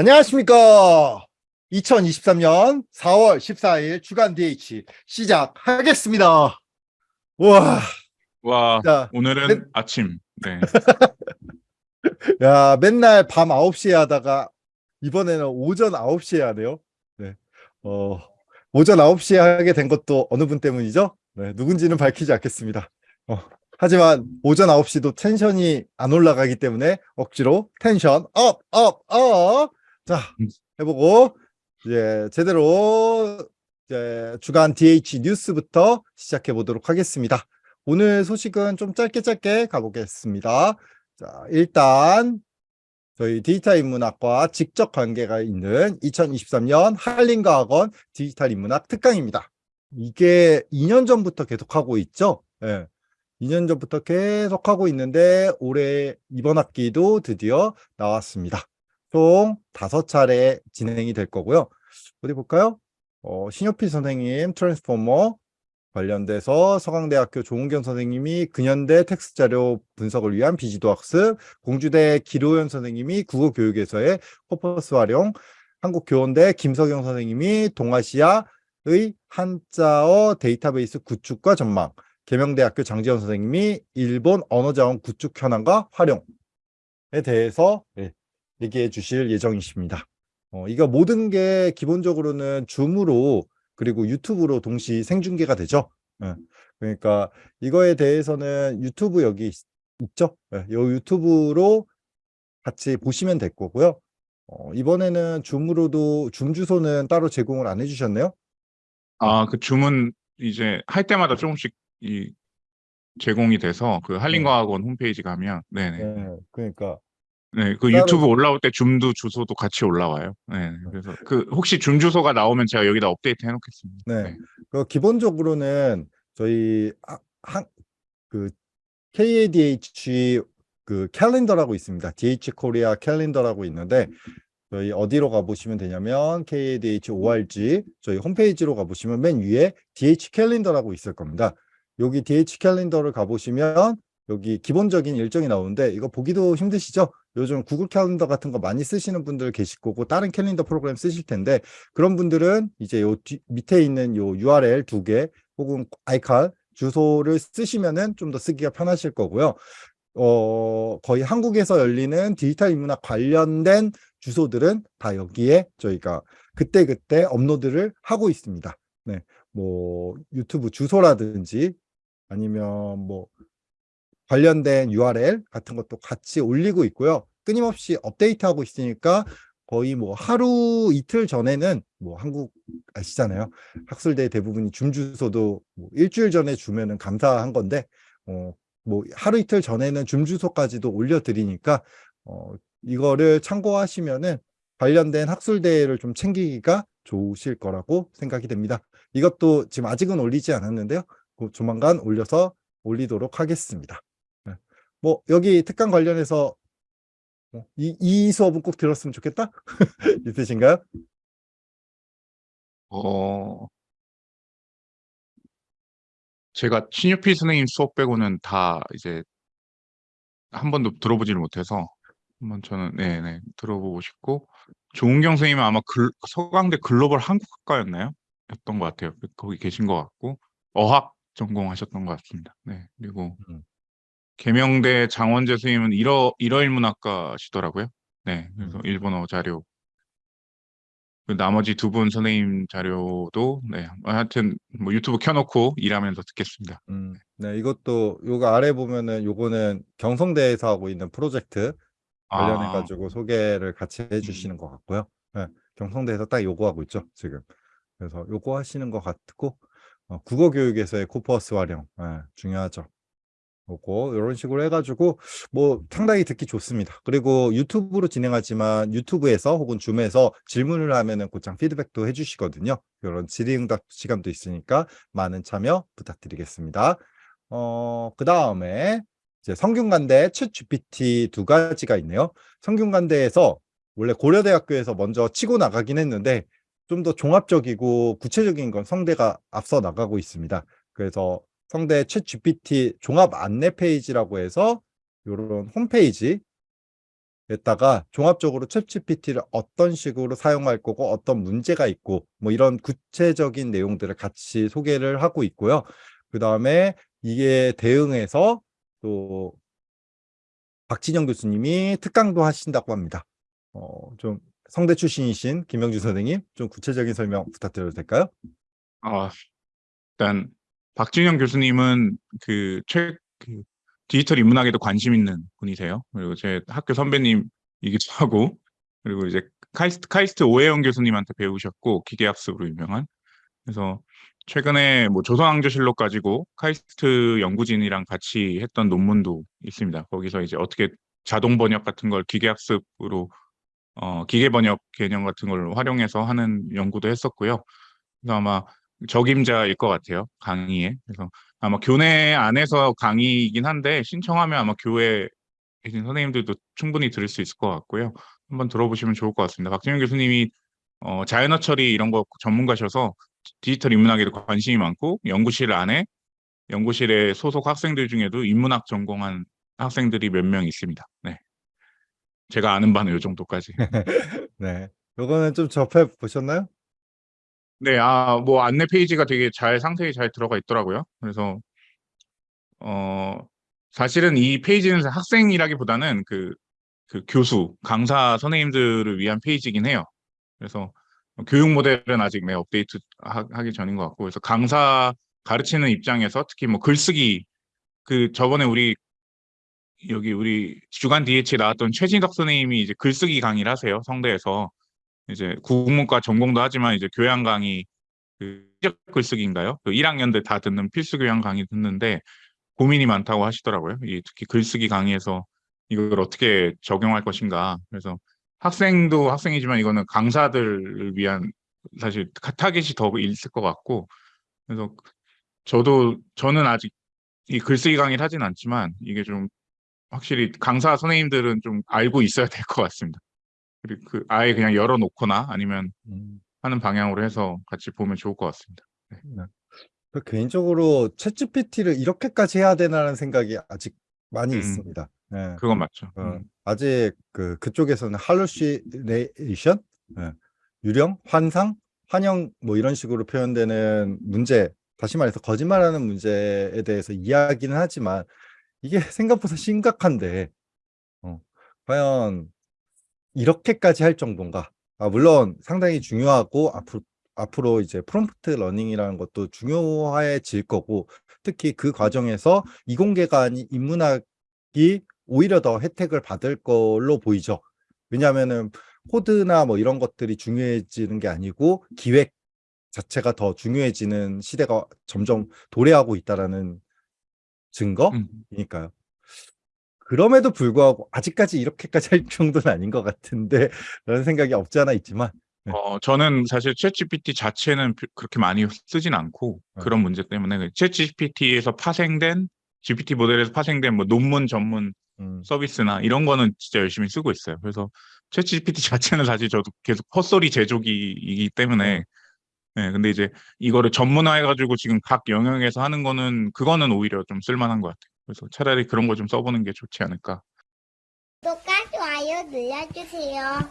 안녕하십니까. 2023년 4월 14일 주간 DH 시작하겠습니다. 와, 와, 자, 오늘은 네. 아침. 네. 야, 맨날 밤 9시에 하다가 이번에는 오전 9시에 하네요. 네. 어, 오전 9시에 하게 된 것도 어느 분 때문이죠? 네, 누군지는 밝히지 않겠습니다. 어, 하지만 오전 9시도 tension이 안 올라가기 때문에 억지로 tension up, up, up. 자, 해보고 이제 제대로 이제 주간 DH 뉴스부터 시작해 보도록 하겠습니다. 오늘 소식은 좀 짧게 짧게 가보겠습니다. 자, 일단 저희 디지털 인문학과 직접 관계가 있는 2023년 한림과학원 디지털 인문학 특강입니다. 이게 2년 전부터 계속하고 있죠. 예. 2년 전부터 계속하고 있는데 올해 이번 학기도 드디어 나왔습니다. 총 다섯 차례 진행이 될 거고요. 어디 볼까요? 어, 신효필 선생님 transformer 관련돼서 서강대학교 조은경 선생님이 근현대 텍스트 자료 분석을 위한 비지도 학습, 공주대 기로연 선생님이 국어 교육에서의 코퍼스 활용, 한국교원대 김석영 선생님이 동아시아의 한자어 데이터베이스 구축과 전망, 계명대학교 장지현 선생님이 일본 언어자원 구축 현황과 활용에 대해서 예, 얘기해 주실 예정이십니다. 어, 이거 모든 게 기본적으로는 줌으로 그리고 유튜브로 동시 생중계가 되죠. 예, 그러니까 이거에 대해서는 유튜브 여기 있, 있죠. 예, 이 유튜브로 같이 보시면 될 거고요. 어, 이번에는 줌으로도 줌 주소는 따로 제공을 안 해주셨네요. 아, 그 줌은 이제 할 때마다 조금씩 이 제공이 돼서 그 한림과학원 홈페이지 가면 네네. 예, 그러니까 네, 그 유튜브 올라올 때 줌도 주소도 같이 올라와요. 네. 그래서 그 혹시 줌 주소가 나오면 제가 여기다 업데이트 해 놓겠습니다. 네. 그 기본적으로는 저희 하- 한, 그 KADH 그 캘린더라고 있습니다. DH 코리아 캘린더라고 있는데 저희 어디로 가보시면 되냐면 KADH ORG 저희 홈페이지로 가보시면 맨 위에 DH 캘린더라고 있을 겁니다. 여기 DH 캘린더를 가보시면 여기 기본적인 일정이 나오는데 이거 보기도 힘드시죠? 요즘 구글 캘린더 같은 거 많이 쓰시는 분들 계실 거고 다른 캘린더 프로그램 쓰실 텐데 그런 분들은 이제 요 뒤, 밑에 있는 요 URL 두 개 혹은 아이칼 주소를 쓰시면은 좀 더 쓰기가 편하실 거고요. 어, 거의 한국에서 열리는 디지털 인문학 관련된 주소들은 다 여기에 저희가 그때그때 업로드를 하고 있습니다. 네. 뭐 유튜브 주소라든지 아니면 뭐 관련된 URL 같은 것도 같이 올리고 있고요. 끊임없이 업데이트하고 있으니까 거의 뭐 하루 이틀 전에는 뭐 한국 아시잖아요. 학술대 대부분이 줌 주소도 뭐 일주일 전에 주면은 감사한 건데 어, 뭐 하루 이틀 전에는 줌 주소까지도 올려드리니까 어, 이거를 참고하시면은 관련된 학술대회를 좀 챙기기가 좋으실 거라고 생각이 됩니다. 이것도 지금 아직은 올리지 않았는데요. 곧 조만간 올려서 올리도록 하겠습니다. 네. 뭐 여기 특강 관련해서 뭐 이, 이 수업은 꼭 들었으면 좋겠다? 있으신가요? 어, 제가 신유필 선생님 수업 빼고는 다 이제 한 번도 들어보지를 못해서 한번 저는 네네 들어보고 싶고 조은경 선생님은 아마 글, 서강대 글로벌 한국학과였나요? 였던 것 같아요. 거기 계신 것 같고 어학 전공하셨던 것 같습니다. 네 그리고 음. 계명대 장원재 선생님은 일어 일어일문학과시더라고요. 네 그래서 음. 일본어 자료 그 나머지 두 분 선생님 자료도 네 하여튼 뭐 유튜브 켜놓고 일하면서 듣겠습니다. 음, 네, 이것도 요거 아래 보면은 요거는 경성대에서 하고 있는 프로젝트 관련해 아, 가지고 소개를 같이 해주시는 것 같고요. 네, 경성대에서 딱 요거 하고 있죠 지금. 그래서 요거 하시는 것 같고 어, 국어 교육에서의 코퍼스 활용 네, 중요하죠. 요거 이런 식으로 해가지고 뭐 상당히 듣기 좋습니다. 그리고 유튜브로 진행하지만 유튜브에서 혹은 줌에서 질문을 하면은 곧장 피드백도 해주시거든요. 이런 질의응답 시간도 있으니까 많은 참여 부탁드리겠습니다. 어, 그 다음에 이제 성균관대 챗 GPT 두 가지가 있네요. 성균관대에서 원래 고려대학교에서 먼저 치고 나가긴 했는데 좀 더 종합적이고 구체적인 건 성대가 앞서 나가고 있습니다. 그래서 성대 챗 GPT 종합 안내 페이지라고 해서 이런 홈페이지 에다가 종합적으로 챗GPT를 어떤 식으로 사용할 거고 어떤 문제가 있고 뭐 이런 구체적인 내용들을 같이 소개를 하고 있고요. 그 다음에 이게 대응해서 또 박진영 교수님이 특강도 하신다고 합니다. 어, 좀 성대 출신이신 김영주 선생님 좀 구체적인 설명 부탁드려도 될까요? 아, 일단 박진영 교수님은 그 최, 그 디지털 인문학에도 관심 있는 분이세요. 그리고 제 학교 선배님이기도 하고, 그리고 이제 카이스트, 카이스트 오해영 교수님한테 배우셨고, 기계학습으로 유명한. 그래서 최근에 뭐 조선왕조실록 가지고 카이스트 연구진이랑 같이 했던 논문도 있습니다. 거기서 이제 어떻게 자동 번역 같은 걸 기계학습으로 어, 기계 번역 개념 같은 걸 활용해서 하는 연구도 했었고요. 그래서 아마 적임자일 것 같아요. 강의에. 그래서 아마 교내 안에서 강의이긴 한데 신청하면 아마 교회 계신 선생님들도 충분히 들을 수 있을 것 같고요. 한번 들어보시면 좋을 것 같습니다. 박진영 교수님이 어, 자연어 처리 이런 거 전문가셔서 디지털 인문학에도 관심이 많고 연구실 안에 연구실에 소속 학생들 중에도 인문학 전공한 학생들이 몇 명 있습니다. 네. 제가 아는 바는 이 정도까지. 네. 요거는 좀 접해 보셨나요? 네, 아, 뭐 안내 페이지가 되게 잘 상세히 잘 들어가 있더라고요. 그래서 어 사실은 이 페이지는 학생이라기보다는 그, 그 교수, 강사 선생님들을 위한 페이지긴 해요. 그래서 교육 모델은 아직 네, 업데이트 하, 하기 전인 것 같고, 그래서 강사 가르치는 입장에서 특히 뭐 글쓰기 그 저번에 우리 여기 우리 주간 DH에 나왔던 최진덕 선생님이 이제 글쓰기 강의를 하세요. 성대에서. 이제 국문과 전공도 하지만 이제 교양 강의 그 글쓰기인가요? 그 1학년들 다 듣는 필수 교양 강의 듣는데 고민이 많다고 하시더라고요. 이 특히 글쓰기 강의에서 이걸 어떻게 적용할 것인가. 그래서 학생도 학생이지만 이거는 강사들을 위한 사실 타겟이 더 있을 것 같고 그래서 저도 저는 아직 이 글쓰기 강의를 하진 않지만 이게 좀 확실히 강사 선생님들은 좀 알고 있어야 될 것 같습니다. 그리고 그 아예 그냥 열어놓거나 아니면 음. 하는 방향으로 해서 같이 보면 좋을 것 같습니다. 그 개인적으로 챗GPT를 이렇게까지 해야 되나라는 생각이 아직 많이 음. 있습니다. 네. 그건 맞죠. 어, 음. 아직 그 그쪽에서는 할루시네이션, 예, 유령, 환상, 환영 뭐 이런 식으로 표현되는 문제, 다시 말해서 거짓말하는 문제에 대해서 이야기는 하지만 이게 생각보다 심각한데 어, 과연 이렇게까지 할 정도인가? 아, 물론 상당히 중요하고 앞으로 앞으로 이제 prompt learning이라는 것도 중요해질 거고 특히 그 과정에서 이공계가 아닌 인문학이 오히려 더 혜택을 받을 걸로 보이죠. 왜냐하면은 코드나 뭐 이런 것들이 중요해지는 게 아니고 기획 자체가 더 중요해지는 시대가 점점 도래하고 있다라는 음. 증거이니까요. 그럼에도 불구하고 아직까지 이렇게까지 할 정도는 아닌 것 같은데 라는 생각이 없지 않아 있지만 네. 어, 저는 사실 챗GPT 자체는 비- 그렇게 많이 쓰진 않고 네. 그런 문제 때문에 그 챗GPT에서 파생된 GPT 모델에서 파생된 뭐 논문 전문 음, 서비스나 이런 거는 진짜 열심히 쓰고 있어요. 그래서 챗GPT 자체는 사실 저도 계속 헛소리 제조기이기 때문에 네, 근데 이제 이거를 전문화해가지고 지금 각 영역에서 하는 거는 그거는 오히려 좀 쓸만한 것 같아요. 그래서 차라리 그런 거 좀 써보는 게 좋지 않을까. 구독과 좋아요 눌러주세요.